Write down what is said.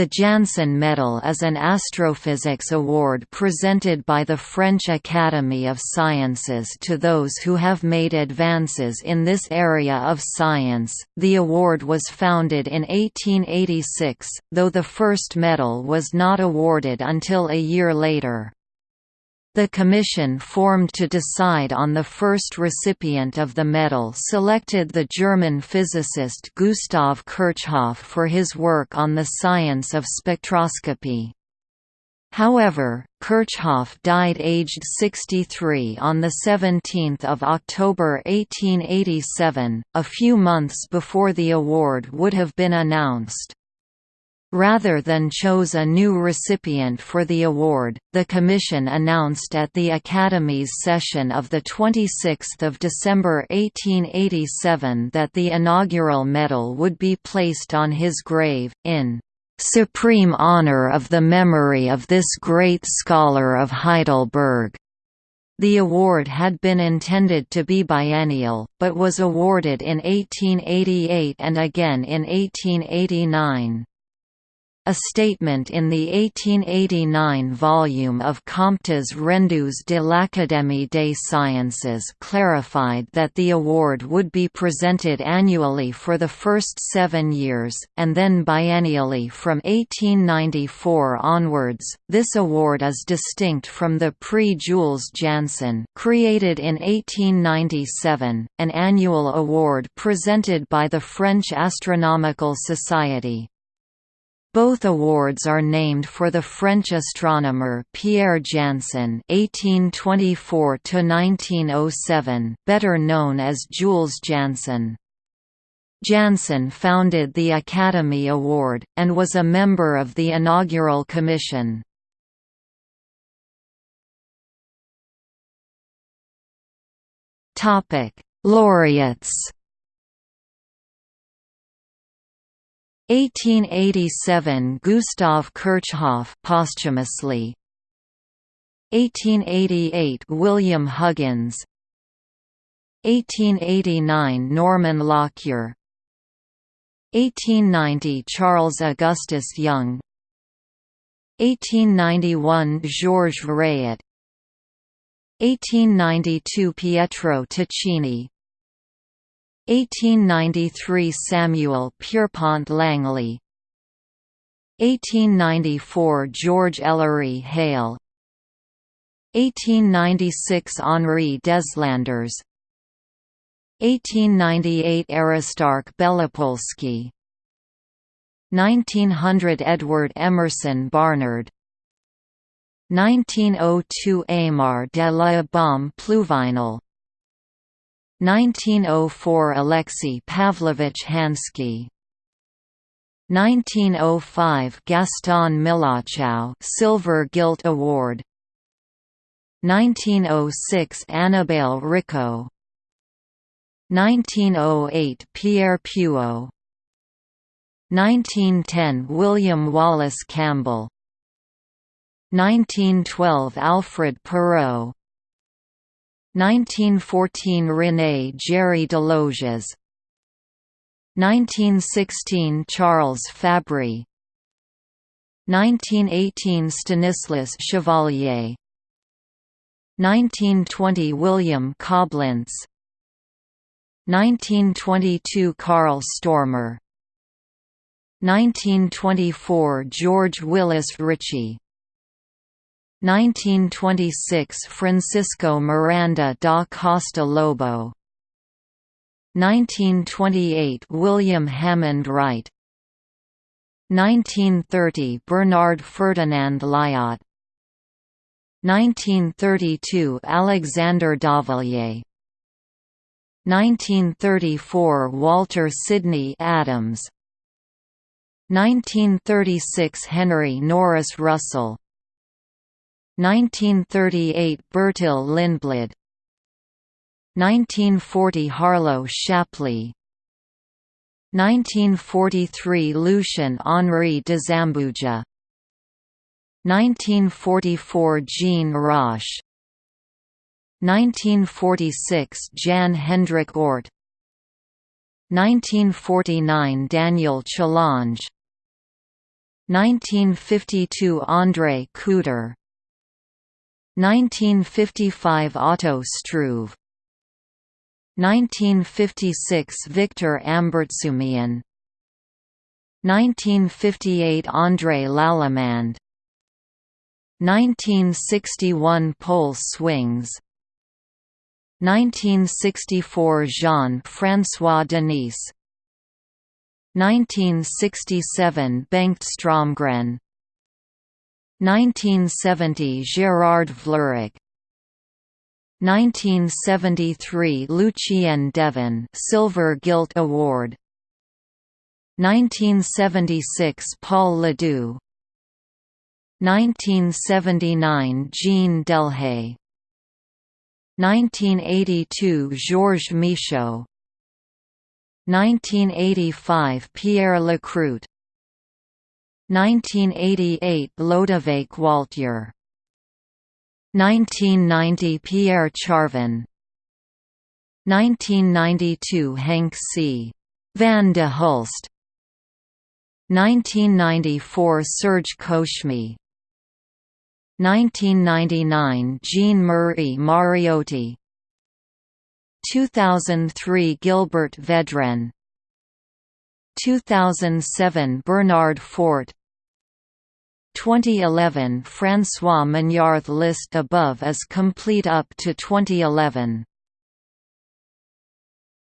The Janssen Medal is an astrophysics award presented by the French Academy of Sciences to those who have made advances in this area of science. The award was founded in 1886, though the first medal was not awarded until a year later. The commission formed to decide on the first recipient of the medal selected the German physicist Gustav Kirchhoff for his work on the science of spectroscopy. However, Kirchhoff died aged 63 on 17 October 1887, a few months before the award would have been announced. Rather than chose a new recipient for the award, the Commission announced at the Academy's session of 26 December 1887 that the inaugural medal would be placed on his grave, in "...supreme honor of the memory of this great scholar of Heidelberg." The award had been intended to be biennial, but was awarded in 1888 and again in 1889. A statement in the 1889 volume of Comptes rendus de l'Académie des Sciences clarified that the award would be presented annually for the first seven years, and then biennially from 1894 onwards. This award is distinct from the Prix Jules Janssen, created in 1897, an annual award presented by the French Astronomical Society. Both awards are named for the French astronomer Pierre Janssen (1824–1907), better known as Jules Janssen. Janssen founded the Academy Award, and was a member of the inaugural commission. Topic: Laureates 1887 Gustav Kirchhoff posthumously. 1888 William Huggins. 1889 Norman Lockyer. 1890 Charles Augustus Young. 1891 Georges Rayet. 1892 Pietro Tacchini 1893 Samuel Pierpont Langley. 1894 George Ellery Hale. 1896 Henri Deslandres 1898 Aristarch Belopolsky. 1900 Edward Emerson Barnard. 1902 Aymar de la Baume Pluvinel 1904 Alexei Pavlovich Hansky. 1905 Gaston Millochau Silver Gilt Award. 1906 Annibale Riccò 1908 Pierre Puot 1910 William Wallace Campbell. 1912 Alfred Perot 1914 René Jarry-Desloges 1916 Charles Fabry. 1918 Stanislas Chevalier. 1920 William Coblentz 1922 Carl Stormer. 1924 George Willis Ritchey 1926 Francisco Miranda da Costa Lobo. 1928 William Hammond Wright. 1930 Bernard Ferdinand Lyot. 1932 Alexander Dauvillier. 1934 Walter Sydney Adams. 1936 Henry Norris Russell 1938 Bertil Lindblad. 1940 Harlow Shapley. 1943 Lucien Henri de Zambuja. 1944 Jean Roche. 1946 Jan Hendrik Oort. 1949 Daniel Chalonge 1952 André Couder 1955 Otto Struve. 1956 Victor Ambartsumian 1958 André Lallemand 1961 Pol Swings. 1964 Jean-François Denisse 1967 Bengt Stromgren 1970 Gerard Wlérick 1973 Lucien Devon Silver Gilt Award. 1976 Paul Ledoux. 1979 Jean Delhaye. 1982 Georges Michaud. 1985 Pierre Lacroute 1988 Lodewijk Woltjer 1990 Pierre Charvin. 1992 Henk C. van de Hulst. 1994 Serge Koutchmy 1999 Jean-Marie Mariotti. 2003 Gilbert Vedrenne 2007 Bernard Fort 2011 François Mignard List above is complete up to 2011